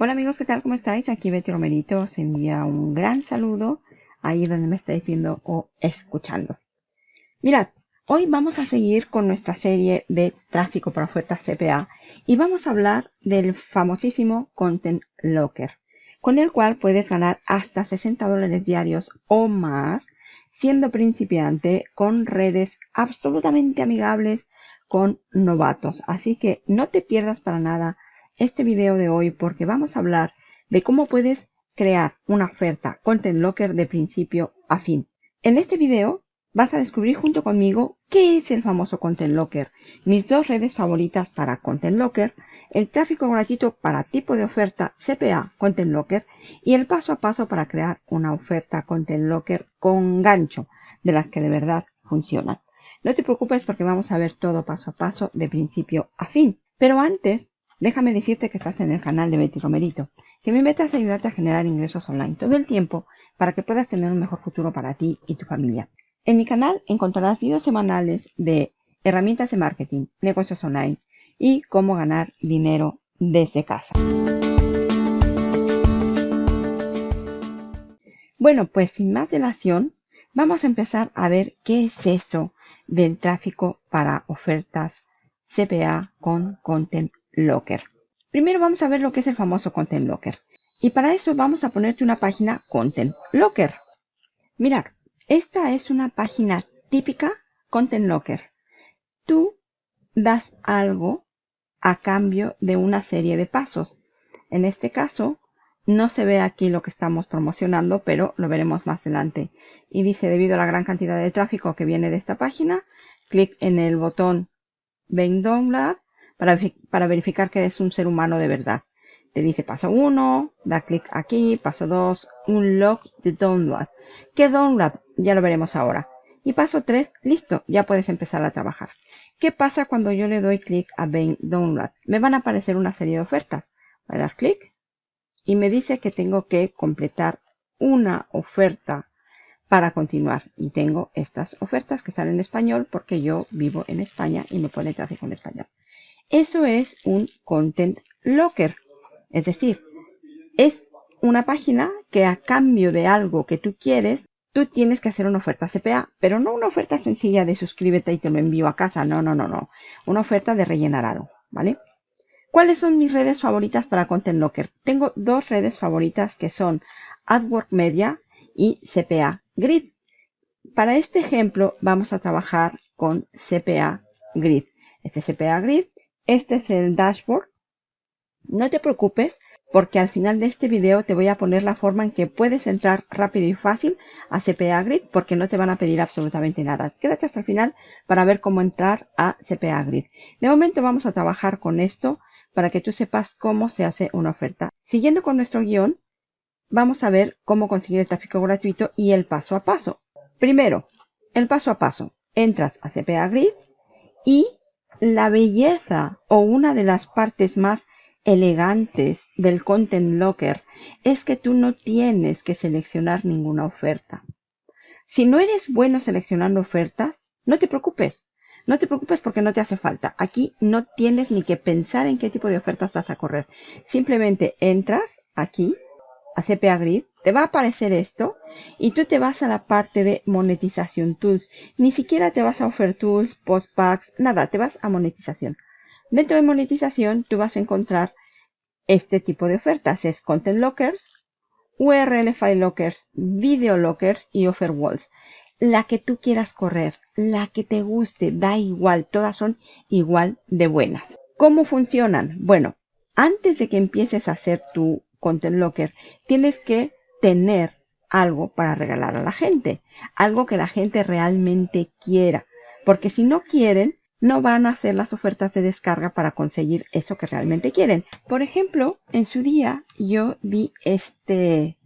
Hola amigos, ¿qué tal? ¿Cómo estáis? Aquí Betty Romerito os envía un gran saludo ahí donde me estáis viendo o escuchando. Mirad, hoy vamos a seguir con nuestra serie de tráfico para ofertas CPA y vamos a hablar del famosísimo Content Locker, con el cual puedes ganar hasta 60 dólares diarios o más siendo principiante con redes absolutamente amigables con novatos. Así que no te pierdas para nada este video de hoy porque vamos a hablar de cómo puedes crear una oferta Content Locker de principio a fin. En este video vas a descubrir junto conmigo qué es el famoso Content Locker, mis dos redes favoritas para Content Locker, el tráfico gratuito para tipo de oferta CPA Content Locker y el paso a paso para crear una oferta Content Locker con gancho, de las que de verdad funcionan. No te preocupes porque vamos a ver todo paso a paso de principio a fin. Pero antes Déjame decirte que estás en el canal de Betty Romerito, que mi meta es ayudarte a generar ingresos online todo el tiempo para que puedas tener un mejor futuro para ti y tu familia. En mi canal encontrarás videos semanales de herramientas de marketing, negocios online y cómo ganar dinero desde casa. Bueno, pues sin más dilación, vamos a empezar a ver qué es eso del tráfico para ofertas CPA con Content Locker. Primero vamos a ver lo que es el famoso Content Locker. Y para eso vamos a ponerte una página Content Locker. Mirad, esta es una página típica Content Locker. Tú das algo a cambio de una serie de pasos. En este caso, no se ve aquí lo que estamos promocionando, pero lo veremos más adelante. Y dice, debido a la gran cantidad de tráfico que viene de esta página, clic en el botón Ven Download para, verificar que es un ser humano de verdad. Te dice paso 1, da clic aquí, paso 2, un log de download. ¿Qué download? Ya lo veremos ahora. Y paso 3, listo, ya puedes empezar a trabajar. ¿Qué pasa cuando yo le doy clic a Ben Download? Me van a aparecer una serie de ofertas. Voy a dar clic y me dice que tengo que completar una oferta para continuar. Y tengo estas ofertas que están en español porque yo vivo en España y me pone tráfico en español. Eso es un Content Locker. Es decir, es una página que a cambio de algo que tú quieres, tú tienes que hacer una oferta CPA, pero no una oferta sencilla de suscríbete y te lo envío a casa. No, no, no, no. Una oferta de rellenar algo, ¿vale? ¿Cuáles son mis redes favoritas para Content Locker? Tengo dos redes favoritas que son AdWork Media y CPA Grid. Para este ejemplo vamos a trabajar con CPA Grid. Este CPA Grid este es el dashboard. No te preocupes porque al final de este video te voy a poner la forma en que puedes entrar rápido y fácil a CPA Grid porque no te van a pedir absolutamente nada. Quédate hasta el final para ver cómo entrar a CPA Grid. De momento vamos a trabajar con esto para que tú sepas cómo se hace una oferta. Siguiendo con nuestro guion, vamos a ver cómo conseguir el tráfico gratuito y el paso a paso. Primero, el paso a paso. Entras a CPA Grid y la belleza o una de las partes más elegantes del Content Locker es que tú no tienes que seleccionar ninguna oferta. Si no eres bueno seleccionando ofertas, no te preocupes. No te preocupes porque no te hace falta. Aquí no tienes ni que pensar en qué tipo de ofertas vas a correr. Simplemente entras aquí a CPA Grid, te va a aparecer esto y tú te vas a la parte de monetización tools. Ni siquiera te vas a offer tools, post packs, nada, te vas a monetización. Dentro de monetización tú vas a encontrar este tipo de ofertas. Es content lockers, URL file lockers, video lockers y offer walls. La que tú quieras correr, la que te guste, da igual, todas son igual de buenas. ¿Cómo funcionan? Bueno, antes de que empieces a hacer tu Content Locker, tienes que tener algo para regalar a la gente, algo que la gente realmente quiera, porque si no quieren, no van a hacer las ofertas de descarga para conseguir eso que realmente quieren. Por ejemplo, en su día yo vi este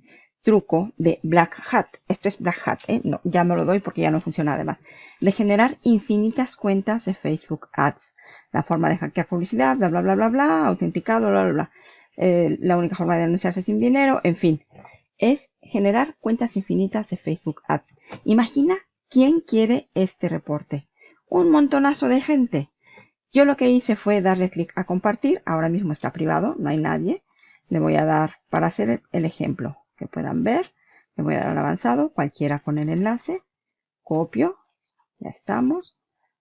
truco de Black Hat. Esto es Black Hat, ¿eh? no, ya me lo doy porque ya no funciona además. De generar infinitas cuentas de Facebook Ads. La forma de hackear publicidad, bla, bla, bla, bla, bla, autenticado, bla, bla, bla. Eh, la única forma de anunciarse sin dinero, en fin, es generar cuentas infinitas de Facebook Ads. Imagina quién quiere este reporte. Un montonazo de gente. Yo lo que hice fue darle clic a compartir, ahora mismo está privado, no hay nadie. le voy a dar, para hacer el ejemplo que puedan ver, le voy a dar al avanzado, cualquiera con el enlace, copio, ya estamos,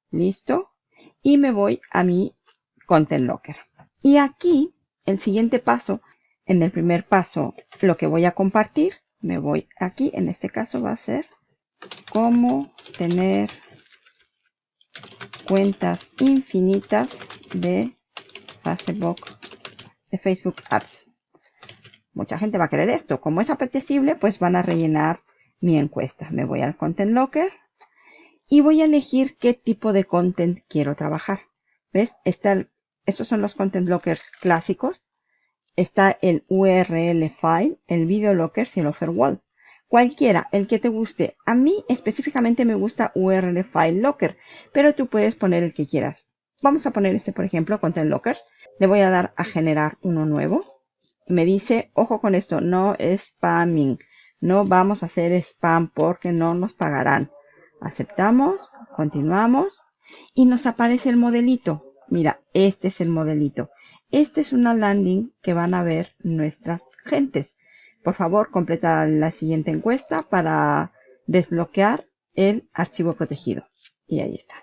listo, y me voy a mi Content Locker. Y aquí, el siguiente paso, en el primer paso, lo que voy a compartir, me voy aquí, en este caso va a ser cómo tener cuentas infinitas de Facebook, de Facebook Ads. Mucha gente va a querer esto. Como es apetecible, pues van a rellenar mi encuesta. Me voy al Content Locker y voy a elegir qué tipo de content quiero trabajar. ¿Ves? Estos son los Content Lockers clásicos. Está el URL file, el Video Locker y el Offer Wall. Cualquiera, el que te guste. A mí específicamente me gusta URL File Locker, pero tú puedes poner el que quieras. Vamos a poner este, por ejemplo, Content Lockers. Le voy a dar a generar uno nuevo. Me dice, ojo con esto, no spamming. No vamos a hacer spam porque no nos pagarán. Aceptamos, continuamos y nos aparece el modelito. Mira, este es el modelito. Este es una landing que van a ver nuestras gentes. Por favor, completa la siguiente encuesta para desbloquear el archivo protegido. Y ahí está.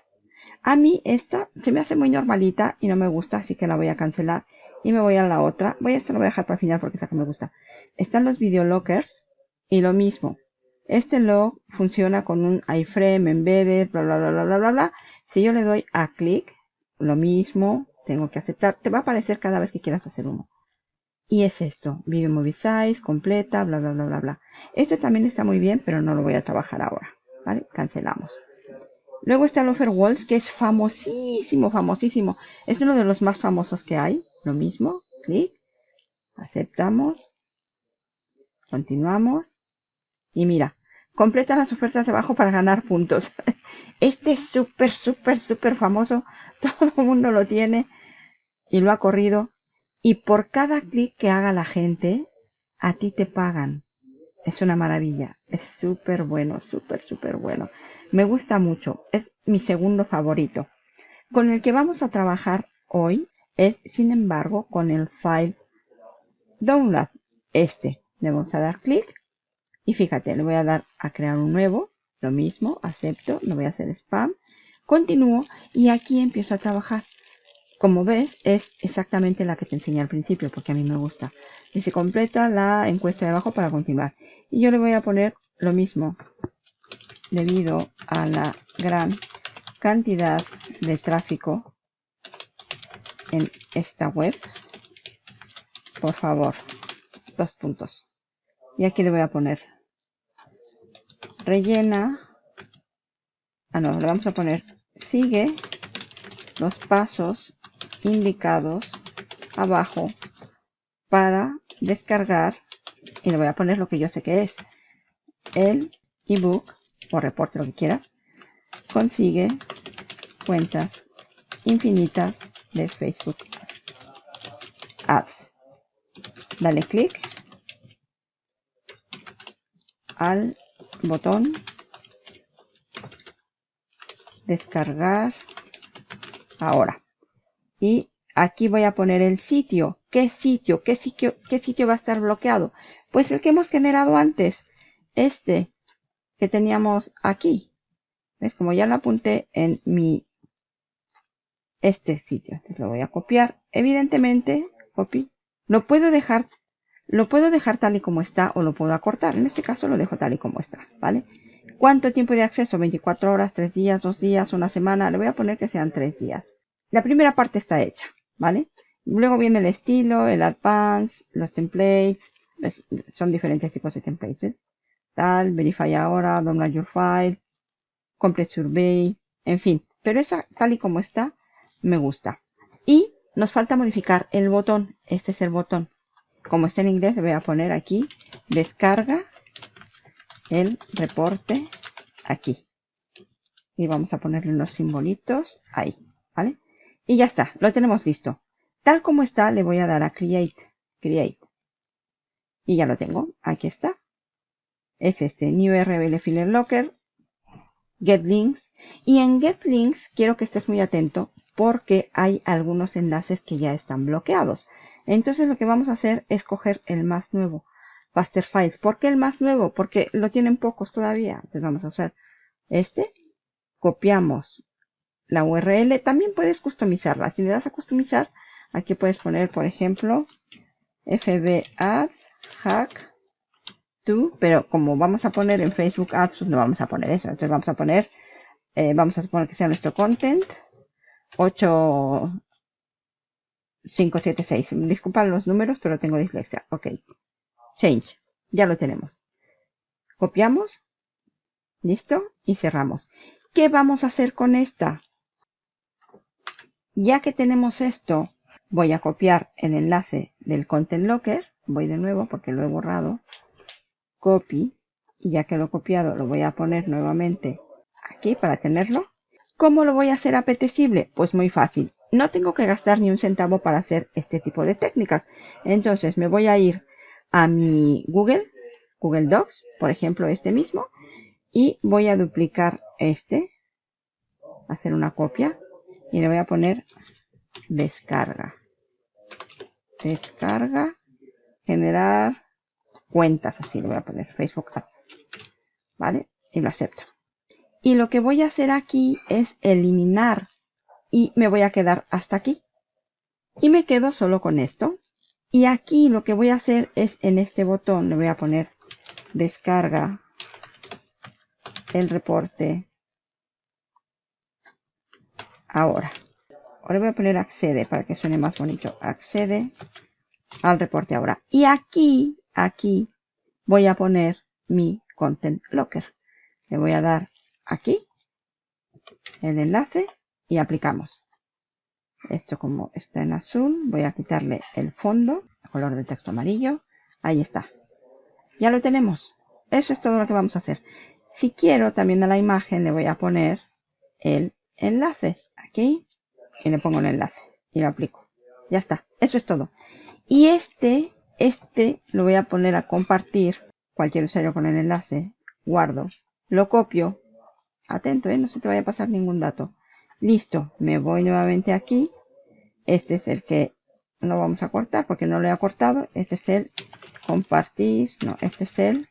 A mí esta se me hace muy normalita y no me gusta, así que la voy a cancelar. Y me voy a la otra. Voy a esta la voy a dejar para el final porque esta que me gusta. Están los video lockers y lo mismo. Este log funciona con un iframe, embedded, bla, bla, bla, bla, bla, bla. Si yo le doy a clic, lo mismo, tengo que aceptar. Te va a aparecer cada vez que quieras hacer uno. Y es esto, Video Movie Size, completa, bla, bla, bla, bla, bla. Este también está muy bien, pero no lo voy a trabajar ahora. ¿Vale? Cancelamos. Luego está el Offer Walls, que es famosísimo, famosísimo. Es uno de los más famosos que hay. Lo mismo, clic, aceptamos, continuamos. Y mira, completa las ofertas abajo para ganar puntos. Este es súper, súper, súper famoso. Todo el mundo lo tiene y lo ha corrido. Y por cada clic que haga la gente, a ti te pagan. Es una maravilla. Es súper bueno, súper, súper bueno. Me gusta mucho. Es mi segundo favorito. Con el que vamos a trabajar hoy es, sin embargo, con el file download. Este. Le vamos a dar clic. Y fíjate, le voy a dar a crear un nuevo. Lo mismo, acepto, no voy a hacer spam. Continúo y aquí empiezo a trabajar. Como ves, es exactamente la que te enseñé al principio, porque a mí me gusta. Y se completa la encuesta de abajo para continuar. Y yo le voy a poner lo mismo. Debido a la gran cantidad de tráfico en esta web, por favor, dos puntos. Y aquí le voy a poner rellena. Ah, no, le vamos a poner sigue los pasos indicados abajo para descargar y le voy a poner lo que yo sé que es el ebook o reporte lo que quieras consigue cuentas infinitas de Facebook Ads. Dale clic al botón descargar ahora y aquí voy a poner el sitio. ¿Qué sitio? ¿Qué sitio, qué sitio va a estar bloqueado? Pues el que hemos generado antes. Este que teníamos aquí. ¿Ves? Como ya lo apunté en mi... Este sitio. Entonces lo voy a copiar. Evidentemente, copy. Lo puedo dejar... Lo puedo dejar tal y como está o lo puedo acortar. En este caso lo dejo tal y como está. ¿Vale? ¿Cuánto tiempo de acceso? 24 horas, 3 días, 2 días, una semana. Le voy a poner que sean 3 días. La primera parte está hecha, ¿vale? Luego viene el estilo, el advance, los templates, son diferentes tipos de templates. Tal, verify ahora, download your file, complete survey, en fin. Pero esa, tal y como está, me gusta. Y nos falta modificar el botón. Este es el botón. Como está en inglés, le voy a poner aquí, descarga el reporte aquí. Y vamos a ponerle unos simbolitos ahí, ¿vale? Y ya está, lo tenemos listo. Tal como está, le voy a dar a Create. Create. Y ya lo tengo. Aquí está. Es este, New RBL Filler Locker. Get Links. Y en Get Links quiero que estés muy atento porque hay algunos enlaces que ya están bloqueados. Entonces lo que vamos a hacer es coger el más nuevo, Faster Files. ¿Por qué el más nuevo? Porque lo tienen pocos todavía. Entonces vamos a hacer este, copiamos la URL. También puedes customizarla. Si le das a customizar, aquí puedes poner, por ejemplo, fbads hack to, pero como vamos a poner en Facebook Ads, pues no vamos a poner eso. Entonces vamos a poner, eh, vamos a suponer que sea nuestro content 8576. Disculpa los números, pero tengo dislexia. Ok. Change. Ya lo tenemos. Copiamos. Listo. Y cerramos. ¿Qué vamos a hacer con esta? Ya que tenemos esto, voy a copiar el enlace del Content Locker. Voy de nuevo porque lo he borrado. Copy. Y ya que lo he copiado, lo voy a poner nuevamente aquí para tenerlo. ¿Cómo lo voy a hacer apetecible? Pues muy fácil. No tengo que gastar ni un centavo para hacer este tipo de técnicas. Entonces me voy a ir a mi Google, Google Docs, por ejemplo este mismo, y voy a duplicar este, hacer una copia y le voy a poner descarga. Descarga, generar cuentas, así le voy a poner Facebook Ads. ¿Vale? Y lo acepto. Y lo que voy a hacer aquí es eliminar y me voy a quedar hasta aquí. Y me quedo solo con esto. Y aquí lo que voy a hacer es en este botón le voy a poner descarga el reporte ahora. Ahora voy a poner accede para que suene más bonito. Accede al reporte ahora. Y aquí, aquí voy a poner mi content locker. Le voy a dar aquí el enlace y aplicamos. Esto como está en azul, voy a quitarle el fondo, color de texto amarillo. Ahí está. Ya lo tenemos. Eso es todo lo que vamos a hacer. Si quiero, también a la imagen le voy a poner el enlace. Aquí. Y le pongo el enlace. Y lo aplico. Ya está. Eso es todo. Y este, este lo voy a poner a compartir. Cualquier usuario con el enlace. Guardo. Lo copio. Atento, ¿eh? no se te vaya a pasar ningún dato. Listo. Me voy nuevamente aquí. Este es el que no vamos a cortar porque no lo he cortado. Este es el compartir. No, este es el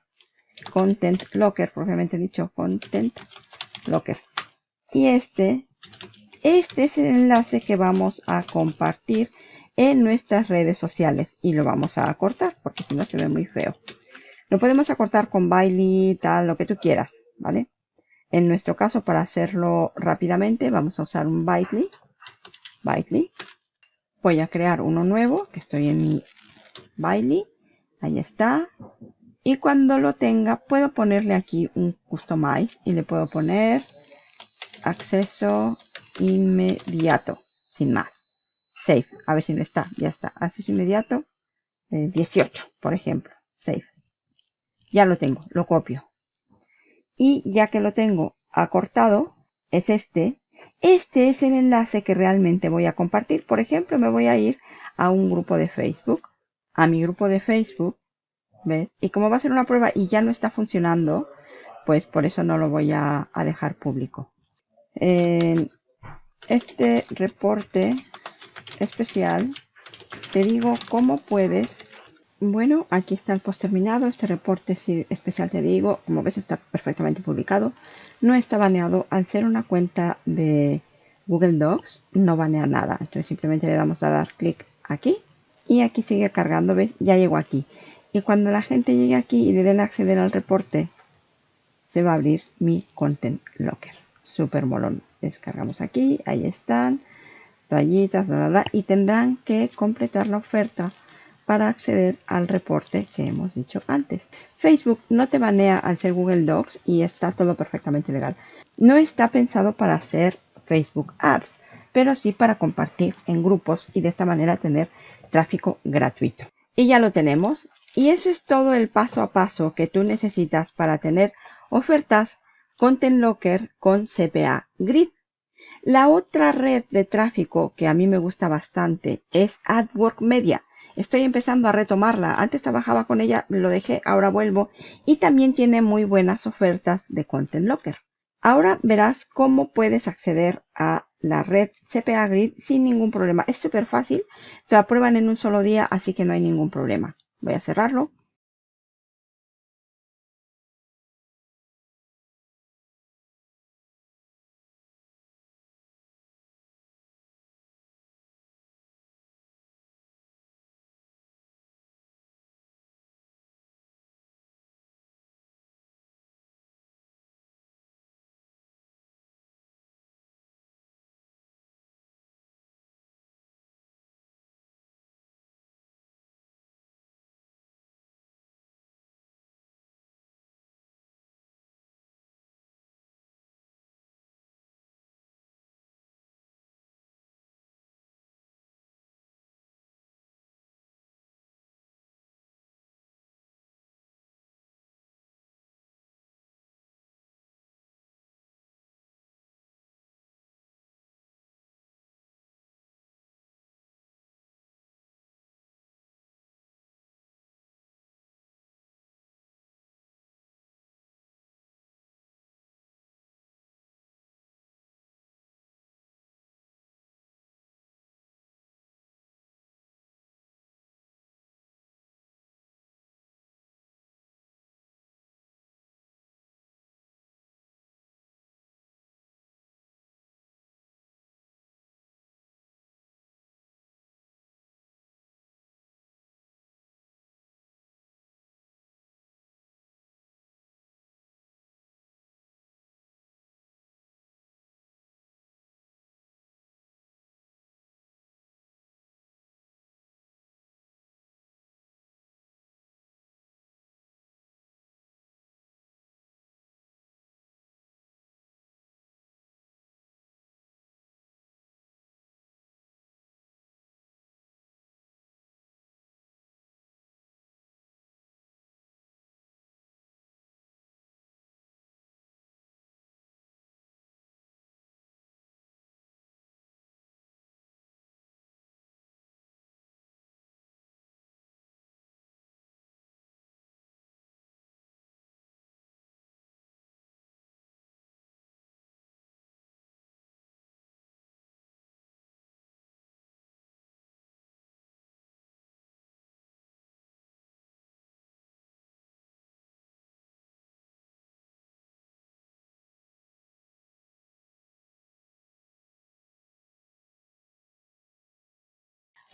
Content Locker, propiamente dicho, Content Locker. Y este, este es el enlace que vamos a compartir en nuestras redes sociales. Y lo vamos a acortar, porque si no se ve muy feo. Lo podemos acortar con Bailey, tal, lo que tú quieras, ¿vale? En nuestro caso, para hacerlo rápidamente, vamos a usar un Bitly. Bitly. Voy a crear uno nuevo, que estoy en mi Bitly. Ahí está. Y cuando lo tenga, puedo ponerle aquí un customize y le puedo poner acceso inmediato, sin más. Save, a ver si no está, ya está. Acceso inmediato, 18, eh, por ejemplo. Save. Ya lo tengo, lo copio. Y ya que lo tengo acortado, es este. Este es el enlace que realmente voy a compartir. Por ejemplo, me voy a ir a un grupo de Facebook, a mi grupo de Facebook, ¿Ves? Y como va a ser una prueba y ya no está funcionando, pues por eso no lo voy a, dejar público. Este reporte especial, te digo cómo puedes. Bueno, aquí está el post terminado. Este reporte especial te digo, como ves está perfectamente publicado. No está baneado. Al ser una cuenta de Google Docs, no banea nada. Entonces simplemente le damos a dar clic aquí. Y aquí sigue cargando, ¿ves? Ya llegó aquí. Y cuando la gente llegue aquí y le den acceder al reporte, se va a abrir mi Content Locker. Super molón. Descargamos aquí, ahí están, rayitas, bla, y tendrán que completar la oferta para acceder al reporte que hemos dicho antes. Facebook no te banea al ser Google Docs y está todo perfectamente legal. No está pensado para hacer Facebook Ads, pero sí para compartir en grupos y de esta manera tener tráfico gratuito. Y ya lo tenemos. Y eso es todo el paso a paso que tú necesitas para tener ofertas Content Locker con CPA Grid. La otra red de tráfico que a mí me gusta bastante es AdWork Media. Estoy empezando a retomarla. Antes trabajaba con ella, lo dejé, ahora vuelvo. Y también tiene muy buenas ofertas de Content Locker. Ahora verás cómo puedes acceder a la red CPA Grid sin ningún problema. Es súper fácil, te aprueban en un solo día, así que no hay ningún problema. Voy a cerrarlo.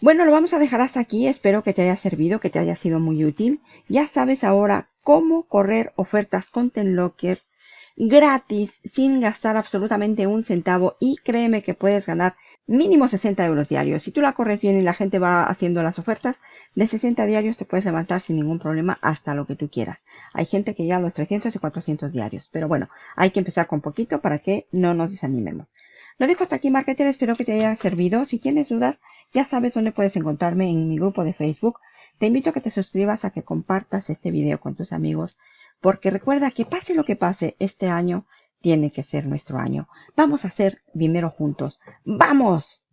Bueno, lo vamos a dejar hasta aquí. Espero que te haya servido, que te haya sido muy útil. Ya sabes ahora cómo correr ofertas con Tenlocker gratis, sin gastar absolutamente un centavo. Y créeme que puedes ganar mínimo 60 euros diarios. Si tú la corres bien y la gente va haciendo las ofertas, de 60 diarios te puedes levantar sin ningún problema hasta lo que tú quieras. Hay gente que ya los 300 y 400 diarios. Pero bueno, hay que empezar con poquito para que no nos desanimemos. Lo dejo hasta aquí, marketer. Espero que te haya servido. Si tienes dudas, ya sabes dónde puedes encontrarme en mi grupo de Facebook. Te invito a que te suscribas, a que compartas este video con tus amigos, porque recuerda que pase lo que pase, este año tiene que ser nuestro año. Vamos a hacer dinero juntos. ¡Vamos!